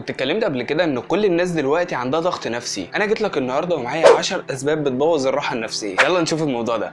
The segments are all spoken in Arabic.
كنت اتكلمت قبل كده إن كل الناس دلوقتي عندها ضغط نفسي. أنا جيت لك النهارده ومعايا 10 أسباب بتبوظ الراحة النفسية. يلا نشوف الموضوع ده.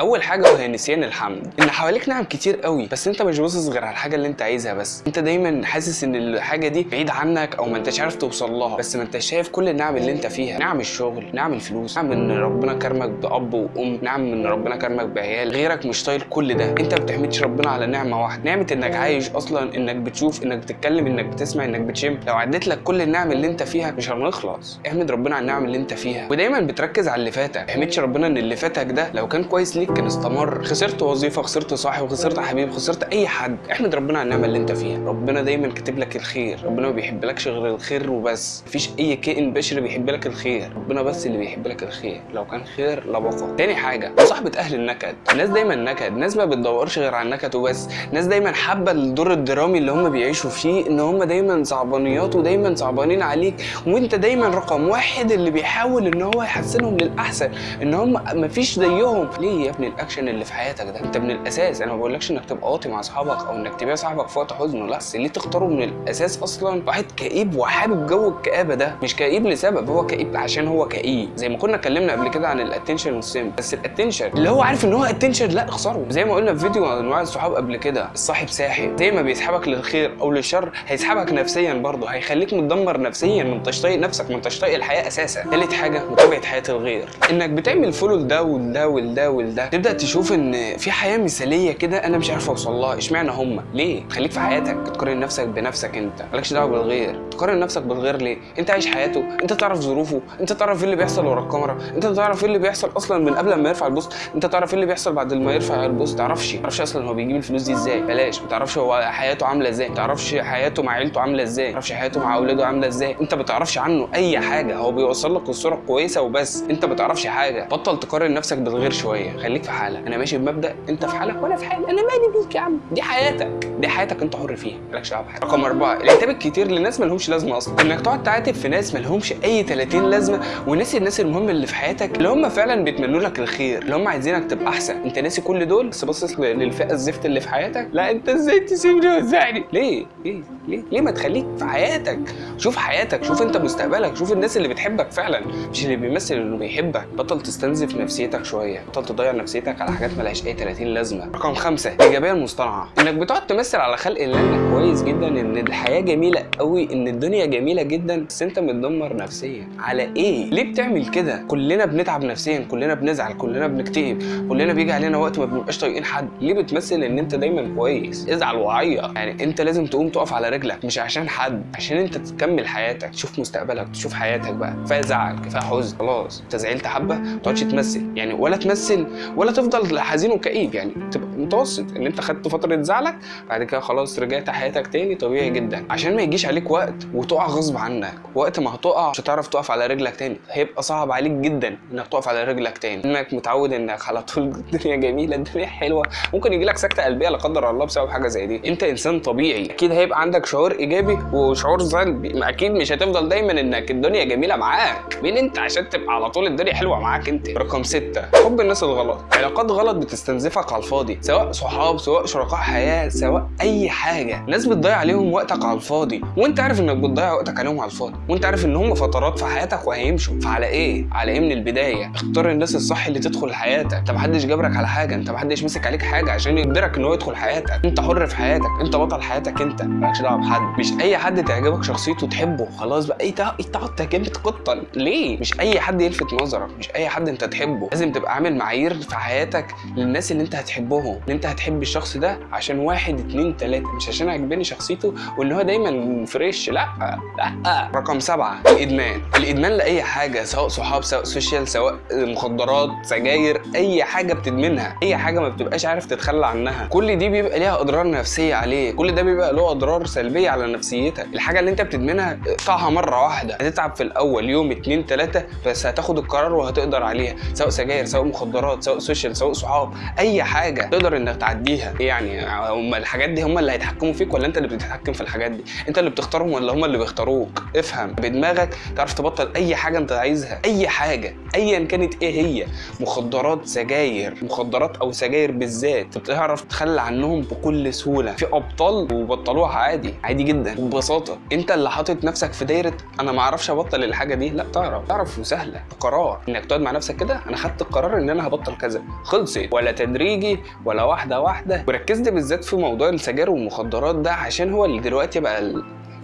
أول حاجة وهي نسيان الحمد ان حواليك نعم كتير قوي بس أنت مش باصص غير على الحاجة اللي أنت عايزها بس. أنت دايما حاسس إن الحاجة دي بعيد عنك أو ما أنتش عارف توصل لها بس ما أنتش شايف كل النعم اللي أنت فيها. نعم الشغل نعم الفلوس نعم إن ربنا كرمك بأب وأم نعم إن ربنا كرمك بعيال. غيرك مش طايل كل ده. أنت ما بتحمدش ربنا على نعمة واحدة. نعمة إنك عايش أصلا إنك بتشوف إنك بتتكلم إنك بتسمع إنك بتشم. لو عديت لك كل النعم اللي أنت فيها مش هنخلص. احمد ربنا على النعم اللي أنت فيها. ودايما بتركز على اللي فاتك. ما تحمدش ربنا إن اللي فاتك ده لو كان كويس ليك كان استمر. خسرت وظيفة خسرت صاحب خسرت حبيب خسرت أي حد. إحمد ربنا على النعمة اللي أنت فيها. ربنا دايما كاتب لك الخير. ربنا ما بيحبلكش غير الخير وبس. مفيش أي كائن بشري بيحب لك الخير. ربنا بس اللي بيحب لك الخير. لو كان خير لبقى تاني حاجة مصاحبه أهل النكد. الناس دايما نكد. ناس ما بتدورش غير على النكد وبس. ناس دايما حابة الدور الدرامي اللي هم بيعيشوا فيه إن هم دايما صعبانيات ودايما صعبانين عليك. وأنت دايما رقم واحد اللي بيحاول إن هو يحسنهم للأحسن. إن هم مفيش زيهم. ليه يا ابني الأكشن اللي في حياتك ده. أنت من الأساس أنا ما بقولكش إنك تبقى واطي مع أصحابك أو إنك تبيع صاحبك في وقت حزنه. لا بس ليه تختاروا من الأساس أصلا واحد كئيب وحابب جو الكآبة ده. مش كئيب لسبب هو كئيب عشان هو كئيب. زي ما كنا اتكلمنا قبل كده عن ال attention والسيم بس ال attention اللي هو عارف إن هو attention لا اخسره. زي ما قلنا في فيديو عن أنواع الصحاب قبل كده الصاحب ساحب زي ما بيسحبك للخير أو للشر هيسحبك نفسيا برضه. هيخليك متدمر نفسيا. ما أنتش طايق نفسك ما أنتش طايق الحياة أساسا. ثالث حاجة متابعة حياة الغير. إنك بتعمل follow لده ولده ولده ولده تبدأ تشوف إن في حياة مثالية كده أنا مش عارف أوصل لها إشمعنى هم؟ ليه؟ خليك في حياتك تقارن نفسك بنفسك أنت مالكش دعوة بالغير تقارن نفسك بالغير ليه؟ أنت عايش حياته أنت تعرف ظروفه أنت تعرف إيه اللي بيحصل ورا الكاميرا أنت تعرف إيه اللي بيحصل أصلا من قبل ما يرفع ال post أنت تعرف إيه اللي بيحصل بعد ما يرفع ال post تعرفش تعرفش أصلا هو بيجيب الفلوس دي إزاي بلاش ما تعرفش هو حياته عاملة إزاي ما تعرفش حياته مع عيلته عاملة إزاي ما تعرفش حياته مع أولاده عاملة إزاي أنت ما تعرفش عنه أي حاجة هو بيوصل لك الصورة الكويسه وبس أنت ما حاجة بطل تقارن نفسك بالغير شوية في حالك. أنا ماشي بمبدأ أنت في حالك وأنا في حالي. أنا مالي بيك يا عم. دي حياتك. دي حياتك أنت حر فيها. مالكش دعوة بحاجه رقم أربعة العتاب الكتير لناس مالهمش لازمة أصلا. إنك تقعد تعاتب في ناس مالهمش أي 30 لازمة. وناسي الناس المهمه اللي في حياتك اللي هم فعلا بيتمنوا لك الخير اللي هم عايزينك تبقى أحسن. أنت ناسي كل دول؟ بس باصص للفئة الزفت اللي في حياتك. لا أنت إزاي تسيبني وتزعلي؟ ليه؟ ليه؟ ليه؟ ليه ما تخليك في حياتك؟ شوف حياتك. شوف أنت مستقبلك. شوف الناس اللي بتحبك فعلا. مش اللي بيمثل انه بيحبك. بطل تستنزف نفسيتك شوية. بطل تضيع نفسيتك على حاجات ملهاش أي 30 لازمة. رقم خمسة الايجابيه المصطنعة. إنك بتقعد تمثل على خلق الله. انك كويس جدا إن الحياة جميلة قوي إن الدنيا جميلة جدا بس أنت متدمر نفسيا. على إيه؟ ليه بتعمل كده؟ كلنا بنتعب نفسيا كلنا بنزعل كلنا بنكتئب كلنا بيجي علينا وقت ما بنبقاش طايقين حد. ليه بتمثل إن أنت دايما كويس؟ ازعل وعيط. يعني أنت لازم تقوم تقف على رجلك مش عشان حد عشان أنت تكمل حياتك. تشوف مستقبلك تشوف حياتك بقى. كفاية زعل كفاية حزن. خلاص. أنت زعلت حبة ما تقعدش تمثل. يعني ولا تمثل ولا تفضل حزين وكئيب يعني تبقى متوسط. ان انت خدت فترة زعلك بعد كده خلاص رجعت حياتك تاني طبيعي جدا. عشان ما يجيش عليك وقت وتقع غصب عنك. وقت ما هتقع مش هتعرف تقف على رجلك تاني. هيبقى صعب عليك جدا إنك تقف على رجلك تاني. إنك متعود إنك على طول الدنيا جميلة الدنيا حلوة. ممكن يجي لك سكتة قلبية لا قدر الله بسبب حاجة زي دي. أنت إنسان طبيعي. أكيد هيبقى عندك شعور إيجابي وشعور سلبي. أكيد مش هتفضل دايما إنك الدنيا جميلة معاك. مين أنت عشان تبقى على طول الدنيا حلوة معاك أنت؟ رقم ستة حب الناس الغلط. علاقات غلط بتستنزفك على الفاضي سواء صحاب سواء شركاء حياة سواء أي حاجة. ناس بتضيع عليهم وقتك على الفاضي وأنت عارف إنك بتضيع وقتك عليهم على الفاضي وأنت عارف إن هم فترات في حياتك وهيمشوا. فعلى إيه؟ على إيه من البداية؟ اختار الناس الصح اللي تدخل حياتك. أنت محدش جبرك على حاجة أنت محدش مسك عليك حاجة عشان يجبرك إن هو يدخل حياتك. أنت حر في حياتك أنت بطل حياتك أنت. مالكش دعوة بحد. مش أي حد تعجبك شخصيته تحبه. خلاص بقى إيه إيه تقعد تهاجمني تقطن؟ ليه؟ مش أي حد يلفت نظرك مش أي حد أنت تحبه. لازم تبقى عامل معايير في حياتك للناس اللي انت هتحبهم ان انت هتحب الشخص ده عشان واحد اتنين تلاتة. مش عشان عجباني شخصيته وان هو دايما fresh لا لا. رقم سبعة الإدمان. الإدمان لأي حاجة سواء صحاب سواء social سواء مخدرات سجاير أي حاجة بتدمنها. أي حاجة ما بتبقاش عارف تتخلى عنها. كل دي بيبقى ليها أضرار نفسية عليه كل ده بيبقى له أضرار سلبية على نفسيتك. الحاجة اللي انت بتدمنها اقطعها مرة واحدة. هتتعب في الأول يوم اتنين تلاتة بس هتاخد القرار وهتقدر عليها. سواء سجاير سواء مخدرات سواء social ال social سواء صحاب أي حاجة تقدر إنك تعديها. يعني هم الحاجات دي هم اللي هيتحكموا فيك ولا أنت اللي بتتحكم في الحاجات دي؟ أنت اللي بتختارهم ولا هم اللي بيختاروك؟ افهم. بدماغك تعرف تبطل أي حاجة أنت عايزها أي حاجة ايا كانت إيه هي. مخدرات سجاير مخدرات أو سجاير بالذات بتعرف تتخلى عنهم بكل سهولة. في أبطال وبطلوها عادي عادي جدا. ببساطة أنت اللي حاطط نفسك في دايرة أنا ما أعرفش أبطل الحاجة دي. لا تعرف تعرف وسهلة. قرار. إنك تقعد مع نفسك كده أنا خدت القرار إن أنا هبطل كذا خلصت. ولا تدريجي ولا واحدة واحدة. وركزت بالذات في موضوع السجاير والمخدرات ده عشان هو اللي دلوقتي بقى.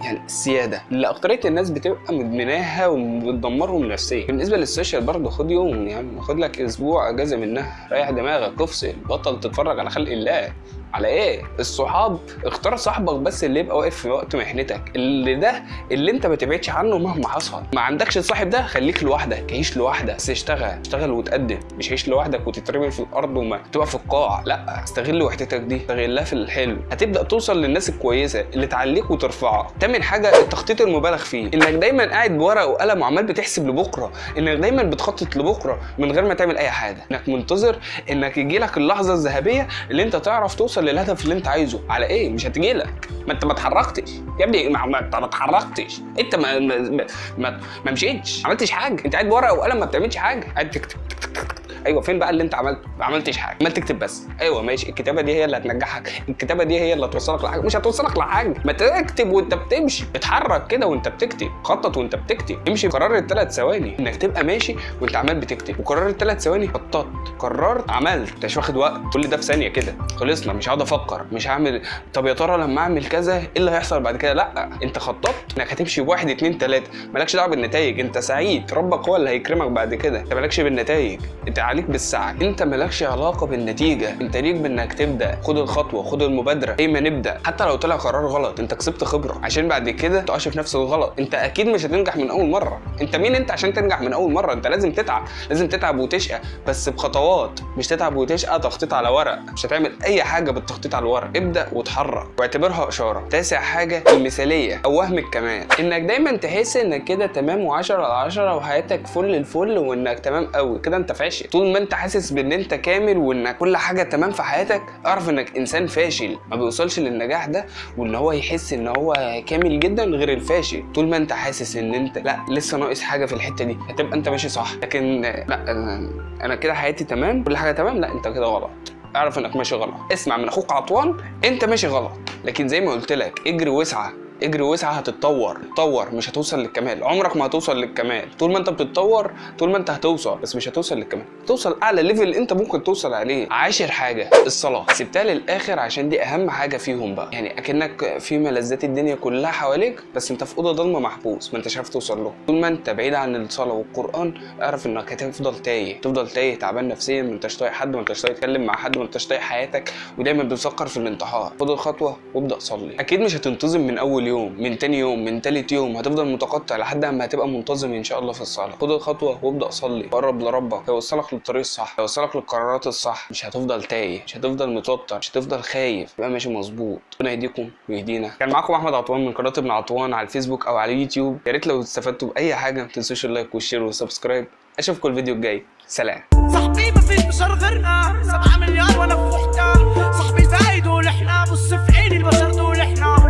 يعني السيادة. اللي اكتريه الناس بتبقى مدمناها وبتدمرهم نفسيا. بالنسبة للسوشيال برضه خد يوم عم خد لك أسبوع إجازة منها. ريح دماغك افصل. بطل تتفرج على خلق الله. على إيه؟ الصحاب. اختار صاحبك بس اللي يبقى واقف في وقت محنتك. اللي ده اللي أنت ما تبعدش عنه مهما حصل. ما عندكش الصاحب ده خليك لوحدك. عيش لوحدك. بس اشتغل. اشتغل وتقدم. مش عيش لوحدك وتترمي في الأرض وما تبقى في القاع. لأ استغل وحدتك دي. استغلها في الحلو هتبدأ توصل للناس الكويسة اللي تعليك وترفعك. تامن حاجة التخطيط المبالغ فيه. إنك دايما قاعد بورقه وقلم وعمال بتحسب لبكرة. إنك دايما بتخطط لبكرة من غير ما تعمل أي حاجة. إنك منتظر إنك يجي لك اللحظة الذهبية اللي أنت تعرف توصل للهدف اللي انت عايزه. على إيه؟ مش هتجي لك. ما انت ما اتحركتش. يا ابني ما, انت ما اتحركتش. انت ما, ما, ما مشيتش. ما عملتش حاجة. انت قاعد بورقه وقلم ما بتعملش حاجة. قاعد تكتب أيوه فين بقى اللي أنت عملته ما عملتش حاجة عمال تكتب بس. أيوه ماشي الكتابة دي هي اللي هتنجحك الكتابة دي هي اللي هتوصلك لحاجة مش هتوصلك لحاجة ما تكتب وأنت بتمشي اتحرك كده وأنت بتكتب خطط وأنت بتكتب امشي قرار الثلاث ثواني إنك تبقى ماشي وأنت عمال بتكتب وقرار الثلاث ثواني خططت قررت عملت مش واخد وقت كل ده في ثانية كده خلصنا مش هقعد أفكر مش هعمل طب يا ترى لما أعمل كذا إيه اللي هيحصل بعد كده؟ لأ أنت خططت إنك هتمشي بواحد اتنين تلاتة مالكش دعوة بالنتائج أنت سعيد ربك هو اللي هيكرمك بعد كده أنت مالكش بالنتائج أنت عليك بالسعي. انت مالكش علاقة بالنتيجة. انت ليك بانك تبدأ. خد الخطوة خد المبادرة. إيه ما نبدا حتى لو طلع قرار غلط انت كسبت خبرة. عشان بعد كده تقعش في نفس الغلط. انت أكيد مش هتنجح من أول مرة. انت مين انت عشان تنجح من أول مرة؟ انت لازم تتعب. لازم تتعب وتشقى. بس بخطوات. مش تتعب وتشقى تخطيط على ورق. مش هتعمل أي حاجة بالتخطيط على الورق. ابدأ وتحرك واعتبرها إشارة. تاسع حاجة المثالية. أو وهم الكمال. إنك دايما تحس إنك كده تمام و10 على 10 وحياتك فل الفل وإنك تمام قوي كده أنت فاشل. ما انت حاسس بان انت كامل وانك كل حاجة تمام في حياتك اعرف انك انسان فاشل. ما بيوصلش للنجاح ده وان هو يحس ان هو كامل جدا غير الفاشل. طول ما انت حاسس ان انت لا لسه ناقص حاجة في الحتة دي هتبقى انت ماشي صح. لكن لا أنا, كده حياتي تمام كل حاجة تمام لا انت كده غلط. اعرف انك ماشي غلط. اسمع من أخوك عطوان انت ماشي غلط. لكن زي ما قلت لك اجري واسعى. اجري واسعى هتتطور تطور مش هتوصل للكمال. عمرك ما هتوصل للكمال. طول ما انت بتتطور طول ما انت هتوصل بس مش هتوصل للكمال. توصل أعلى ليفل انت ممكن توصل عليه. عاشر حاجة الصلاة. سبتها للآخر عشان دي أهم حاجة فيهم بقى. يعني أكنك في ملذات الدنيا كلها حواليك بس انت في أوضة ضلمة محبوس ما انتش عارف توصل له. طول ما انت بعيد عن الصلاة والقرآن اعرف انك هتفضل تايه. تفضل تايه تعبان نفسيا ما انتش طايق حد ما انتش طايق تتكلم مع حد ما انتش طايق حياتك. ودايما بتفكر في الانتحار. خد الخطوة وابدأ صلي. أكيد مش هتنتظم من أول يوم من تاني يوم من تالت يوم هتفضل متقطع لحد ما هتبقى منتظم إن شاء الله في الصلاة. خد الخطوة وابدأ صلي. قرب لربك. هيوصلك للطريق الصح. هيوصلك للقرارات الصح. مش هتفضل تايه. مش هتفضل متوتر. مش هتفضل خايف. يبقى ماشي مظبوط. ربنا يهديكم ويهدينا. كان معاكم أحمد عطوان من قناة ابن عطوان على الفيسبوك أو على اليوتيوب. يا ريت لو استفدتوا بأي حاجة ما تنسوش ال like وال share وال subscribe. أشوفكم الفيديو الجاي. سلام. صاحبي ما فيش بشر غيرنا. سبعة مليار وأنا في